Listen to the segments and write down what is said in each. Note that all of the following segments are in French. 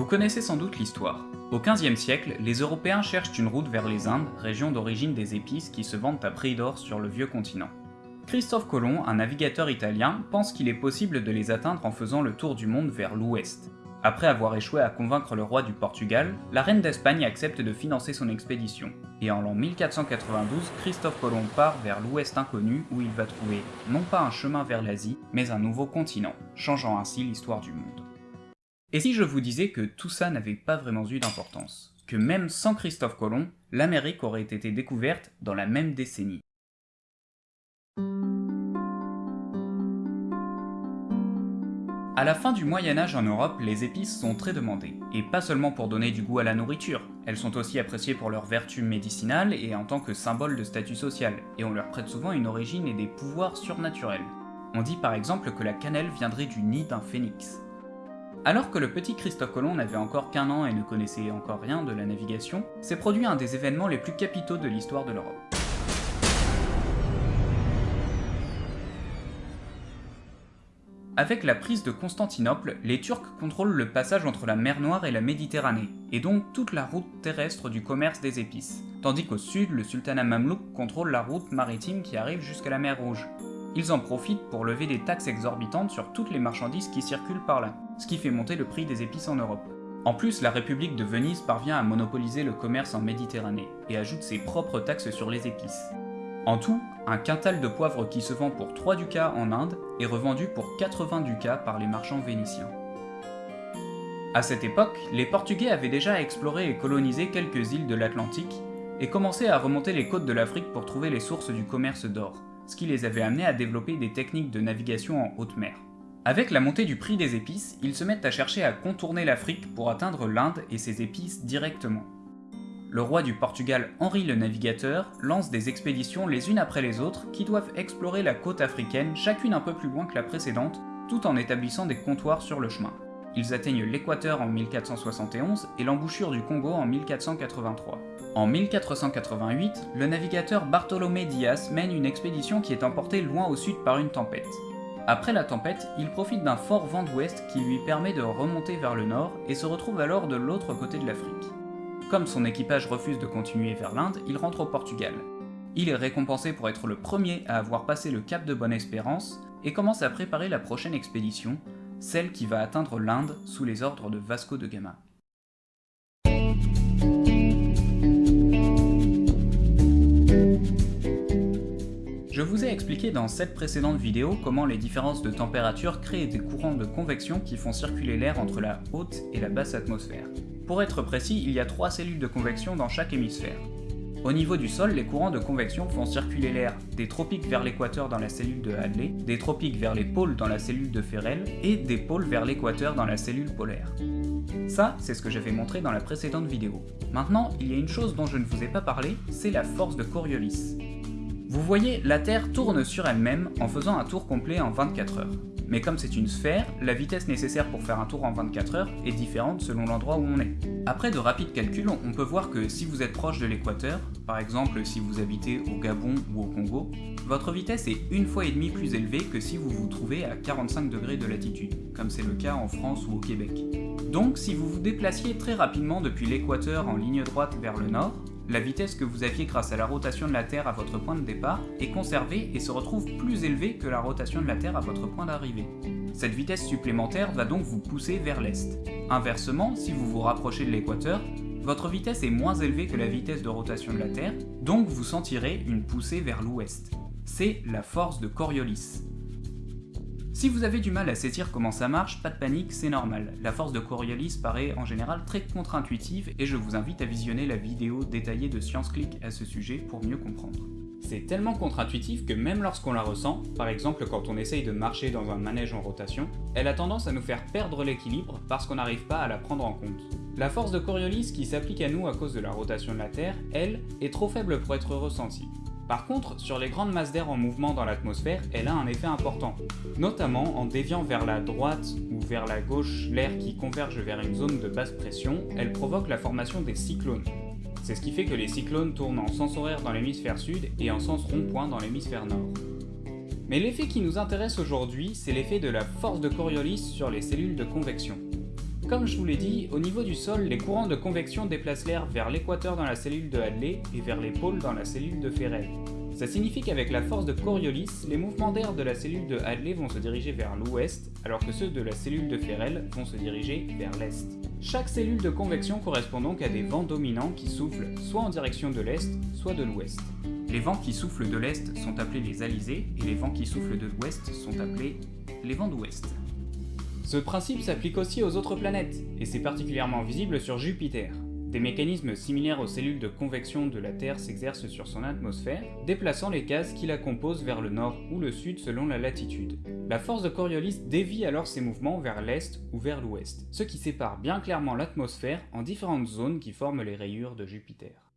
Vous connaissez sans doute l'histoire. Au XVe siècle, les Européens cherchent une route vers les Indes, région d'origine des épices qui se vendent à prix d'or sur le vieux continent. Christophe Colomb, un navigateur italien, pense qu'il est possible de les atteindre en faisant le tour du monde vers l'ouest. Après avoir échoué à convaincre le roi du Portugal, la reine d'Espagne accepte de financer son expédition, et en l'an 1492, Christophe Colomb part vers l'ouest inconnu où il va trouver non pas un chemin vers l'Asie, mais un nouveau continent, changeant ainsi l'histoire du monde. Et si je vous disais que tout ça n'avait pas vraiment eu d'importance Que même sans Christophe Colomb, l'Amérique aurait été découverte dans la même décennie À la fin du Moyen-Âge en Europe, les épices sont très demandées, et pas seulement pour donner du goût à la nourriture, elles sont aussi appréciées pour leurs vertus médicinales et en tant que symbole de statut social, et on leur prête souvent une origine et des pouvoirs surnaturels. On dit par exemple que la cannelle viendrait du nid d'un phénix. Alors que le petit Christophe Colomb n'avait encore qu'un an et ne connaissait encore rien de la navigation, s'est produit un des événements les plus capitaux de l'histoire de l'Europe. Avec la prise de Constantinople, les Turcs contrôlent le passage entre la mer Noire et la Méditerranée, et donc toute la route terrestre du commerce des épices, tandis qu'au sud, le sultanat mamelouk contrôle la route maritime qui arrive jusqu'à la mer Rouge. Ils en profitent pour lever des taxes exorbitantes sur toutes les marchandises qui circulent par là, ce qui fait monter le prix des épices en Europe. En plus, la République de Venise parvient à monopoliser le commerce en Méditerranée, et ajoute ses propres taxes sur les épices. En tout, un quintal de poivre qui se vend pour 3 ducats en Inde est revendu pour 80 ducats par les marchands vénitiens. À cette époque, les Portugais avaient déjà exploré et colonisé quelques îles de l'Atlantique et commencé à remonter les côtes de l'Afrique pour trouver les sources du commerce d'or, ce qui les avait amenés à développer des techniques de navigation en haute mer. Avec la montée du prix des épices, ils se mettent à chercher à contourner l'Afrique pour atteindre l'Inde et ses épices directement le roi du Portugal Henri le Navigateur lance des expéditions les unes après les autres qui doivent explorer la côte africaine chacune un peu plus loin que la précédente, tout en établissant des comptoirs sur le chemin. Ils atteignent l'équateur en 1471 et l'embouchure du Congo en 1483. En 1488, le navigateur Bartolomé Diaz mène une expédition qui est emportée loin au sud par une tempête. Après la tempête, il profite d'un fort vent d'ouest qui lui permet de remonter vers le nord et se retrouve alors de l'autre côté de l'Afrique. Comme son équipage refuse de continuer vers l'Inde, il rentre au Portugal. Il est récompensé pour être le premier à avoir passé le cap de Bonne-Espérance et commence à préparer la prochaine expédition, celle qui va atteindre l'Inde sous les ordres de Vasco de Gama. Je vous ai expliqué dans cette précédente vidéo comment les différences de température créent des courants de convection qui font circuler l'air entre la haute et la basse atmosphère. Pour être précis, il y a trois cellules de convection dans chaque hémisphère. Au niveau du sol, les courants de convection font circuler l'air des tropiques vers l'équateur dans la cellule de Hadley, des tropiques vers les pôles dans la cellule de Ferrel, et des pôles vers l'équateur dans la cellule polaire. Ça, c'est ce que j'avais montré dans la précédente vidéo. Maintenant, il y a une chose dont je ne vous ai pas parlé, c'est la force de Coriolis. Vous voyez, la Terre tourne sur elle-même en faisant un tour complet en 24 heures mais comme c'est une sphère, la vitesse nécessaire pour faire un tour en 24 heures est différente selon l'endroit où on est. Après de rapides calculs, on peut voir que si vous êtes proche de l'équateur, par exemple si vous habitez au Gabon ou au Congo, votre vitesse est une fois et demie plus élevée que si vous vous trouvez à 45 degrés de latitude, comme c'est le cas en France ou au Québec. Donc si vous vous déplaciez très rapidement depuis l'équateur en ligne droite vers le nord, la vitesse que vous aviez grâce à la rotation de la Terre à votre point de départ est conservée et se retrouve plus élevée que la rotation de la Terre à votre point d'arrivée. Cette vitesse supplémentaire va donc vous pousser vers l'est. Inversement, si vous vous rapprochez de l'équateur, votre vitesse est moins élevée que la vitesse de rotation de la Terre, donc vous sentirez une poussée vers l'ouest. C'est la force de Coriolis. Si vous avez du mal à saisir comment ça marche, pas de panique, c'est normal. La force de Coriolis paraît en général très contre-intuitive et je vous invite à visionner la vidéo détaillée de ScienceClick à ce sujet pour mieux comprendre. C'est tellement contre-intuitif que même lorsqu'on la ressent, par exemple quand on essaye de marcher dans un manège en rotation, elle a tendance à nous faire perdre l'équilibre parce qu'on n'arrive pas à la prendre en compte. La force de Coriolis qui s'applique à nous à cause de la rotation de la Terre, elle, est trop faible pour être ressentie. Par contre, sur les grandes masses d'air en mouvement dans l'atmosphère, elle a un effet important, notamment en déviant vers la droite ou vers la gauche l'air qui converge vers une zone de basse pression, elle provoque la formation des cyclones. C'est ce qui fait que les cyclones tournent en sens horaire dans l'hémisphère sud et en sens rond-point dans l'hémisphère nord. Mais l'effet qui nous intéresse aujourd'hui, c'est l'effet de la force de Coriolis sur les cellules de convection. Comme je vous l'ai dit, au niveau du sol, les courants de convection déplacent l'air vers l'équateur dans la cellule de Hadley et vers les pôles dans la cellule de Ferrel. Ça signifie qu'avec la force de Coriolis, les mouvements d'air de la cellule de Hadley vont se diriger vers l'ouest, alors que ceux de la cellule de Ferrel vont se diriger vers l'est. Chaque cellule de convection correspond donc à des vents dominants qui soufflent soit en direction de l'est, soit de l'ouest. Les vents qui soufflent de l'est sont appelés les alizés, et les vents qui soufflent de l'ouest sont appelés les vents d'ouest. Ce principe s'applique aussi aux autres planètes, et c'est particulièrement visible sur Jupiter. Des mécanismes similaires aux cellules de convection de la Terre s'exercent sur son atmosphère, déplaçant les gaz qui la composent vers le nord ou le sud selon la latitude. La force de Coriolis dévie alors ses mouvements vers l'est ou vers l'ouest, ce qui sépare bien clairement l'atmosphère en différentes zones qui forment les rayures de Jupiter.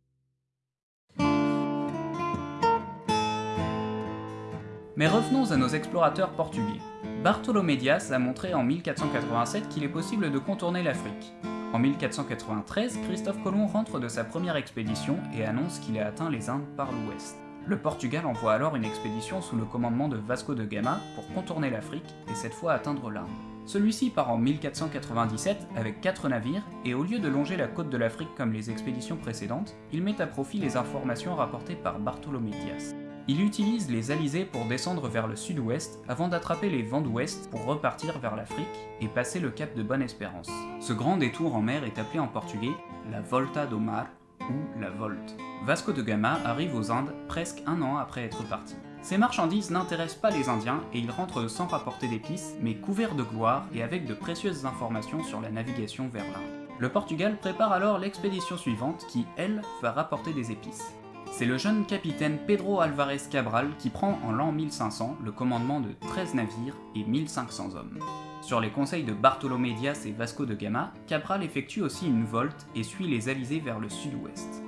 Mais revenons à nos explorateurs portugais. Bartolomé Dias a montré en 1487 qu'il est possible de contourner l'Afrique. En 1493, Christophe Colomb rentre de sa première expédition et annonce qu'il a atteint les Indes par l'ouest. Le Portugal envoie alors une expédition sous le commandement de Vasco de Gama pour contourner l'Afrique et cette fois atteindre l'Inde. Celui-ci part en 1497 avec 4 navires et au lieu de longer la côte de l'Afrique comme les expéditions précédentes, il met à profit les informations rapportées par Bartolomé Dias. Il utilise les alizés pour descendre vers le sud-ouest avant d'attraper les vents d'ouest pour repartir vers l'Afrique et passer le cap de Bonne-Espérance. Ce grand détour en mer est appelé en portugais la Volta do Mar ou la Volte. Vasco de Gama arrive aux Indes presque un an après être parti. Ses marchandises n'intéressent pas les Indiens et il rentre sans rapporter d'épices, mais couvert de gloire et avec de précieuses informations sur la navigation vers l'Inde. Le Portugal prépare alors l'expédition suivante qui, elle, va rapporter des épices. C'est le jeune capitaine Pedro Alvarez Cabral qui prend en l'an 1500 le commandement de 13 navires et 1500 hommes. Sur les conseils de Bartolomé Dias et Vasco de Gama, Cabral effectue aussi une volte et suit les alizés vers le sud-ouest.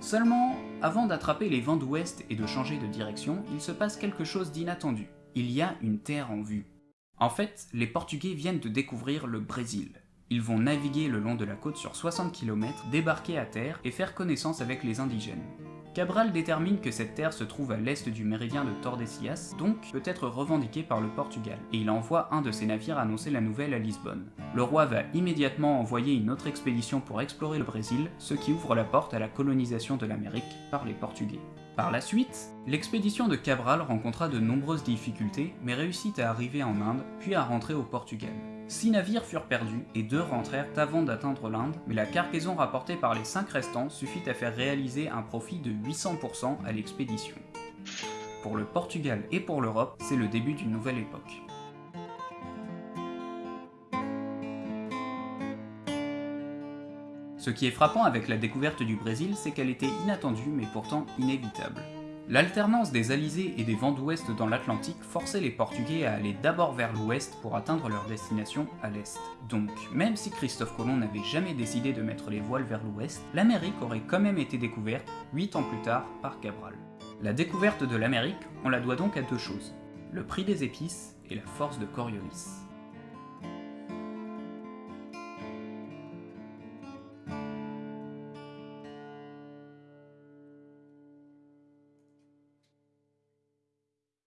Seulement, avant d'attraper les vents d'ouest et de changer de direction, il se passe quelque chose d'inattendu. Il y a une terre en vue. En fait, les Portugais viennent de découvrir le Brésil. Ils vont naviguer le long de la côte sur 60 km, débarquer à terre et faire connaissance avec les indigènes. Cabral détermine que cette terre se trouve à l'est du méridien de Tordesillas, donc peut être revendiquée par le Portugal, et il envoie un de ses navires annoncer la nouvelle à Lisbonne. Le roi va immédiatement envoyer une autre expédition pour explorer le Brésil, ce qui ouvre la porte à la colonisation de l'Amérique par les Portugais. Par la suite, l'expédition de Cabral rencontra de nombreuses difficultés, mais réussit à arriver en Inde, puis à rentrer au Portugal. Six navires furent perdus et deux rentrèrent avant d'atteindre l'Inde, mais la cargaison rapportée par les cinq restants suffit à faire réaliser un profit de 800% à l'expédition. Pour le Portugal et pour l'Europe, c'est le début d'une nouvelle époque. Ce qui est frappant avec la découverte du Brésil, c'est qu'elle était inattendue mais pourtant inévitable. L'alternance des alizés et des vents d'ouest dans l'Atlantique forçait les Portugais à aller d'abord vers l'ouest pour atteindre leur destination à l'est. Donc, même si Christophe Colomb n'avait jamais décidé de mettre les voiles vers l'ouest, l'Amérique aurait quand même été découverte 8 ans plus tard par Cabral. La découverte de l'Amérique, on la doit donc à deux choses, le prix des épices et la force de Coriolis.